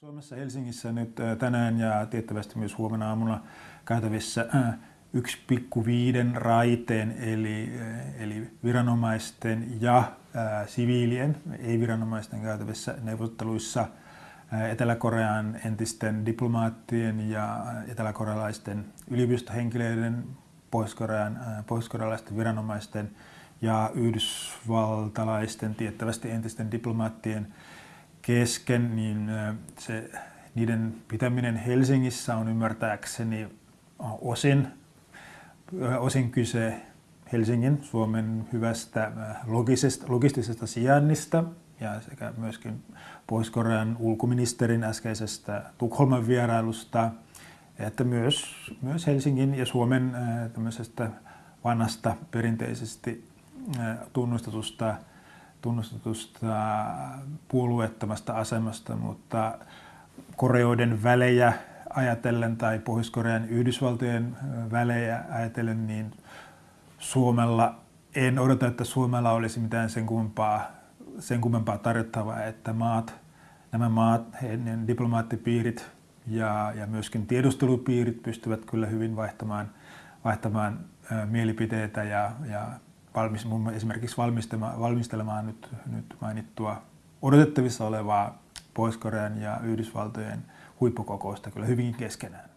Suomessa Helsingissä nyt tänään ja tiettävästi myös huomenna aamulla käytävissä 1,5 raiteen eli, eli viranomaisten ja siviilien, ei-viranomaisten käytävissä neuvotteluissa Etelä-Korean entisten diplomaattien ja eteläkorealaisten yliopistohenkilöiden, pohjois-korean, pohjois-korealaisten viranomaisten ja yhdysvaltalaisten tiettävästi entisten diplomaattien kesken, niin se, niiden pitäminen Helsingissä on ymmärtääkseni osin, osin kyse Helsingin, Suomen hyvästä logisesta, logistisesta sijainnista ja sekä myöskin Pohjois-Korean ulkoministerin äskeisestä Tukholman vierailusta, että myös, myös Helsingin ja Suomen vanhasta perinteisesti tunnustetusta tunnustetusta puolueettomasta asemasta, mutta Koreoiden välejä ajatellen tai Pohjois-Korean Yhdysvaltojen välejä ajatellen, niin Suomella, en odota, että Suomella olisi mitään sen kummempaa, sen kummempaa tarjottavaa, että maat, nämä maat, heidän diplomaattipiirit ja, ja myöskin tiedustelupiirit pystyvät kyllä hyvin vaihtamaan, vaihtamaan mielipiteitä ja, ja valmis, esimerkiksi valmistelemaan, valmistelemaan nyt, nyt mainittua odotettavissa olevaa Pohjois-Korean ja Yhdysvaltojen huippukokousta kyllä hyvinkin keskenään.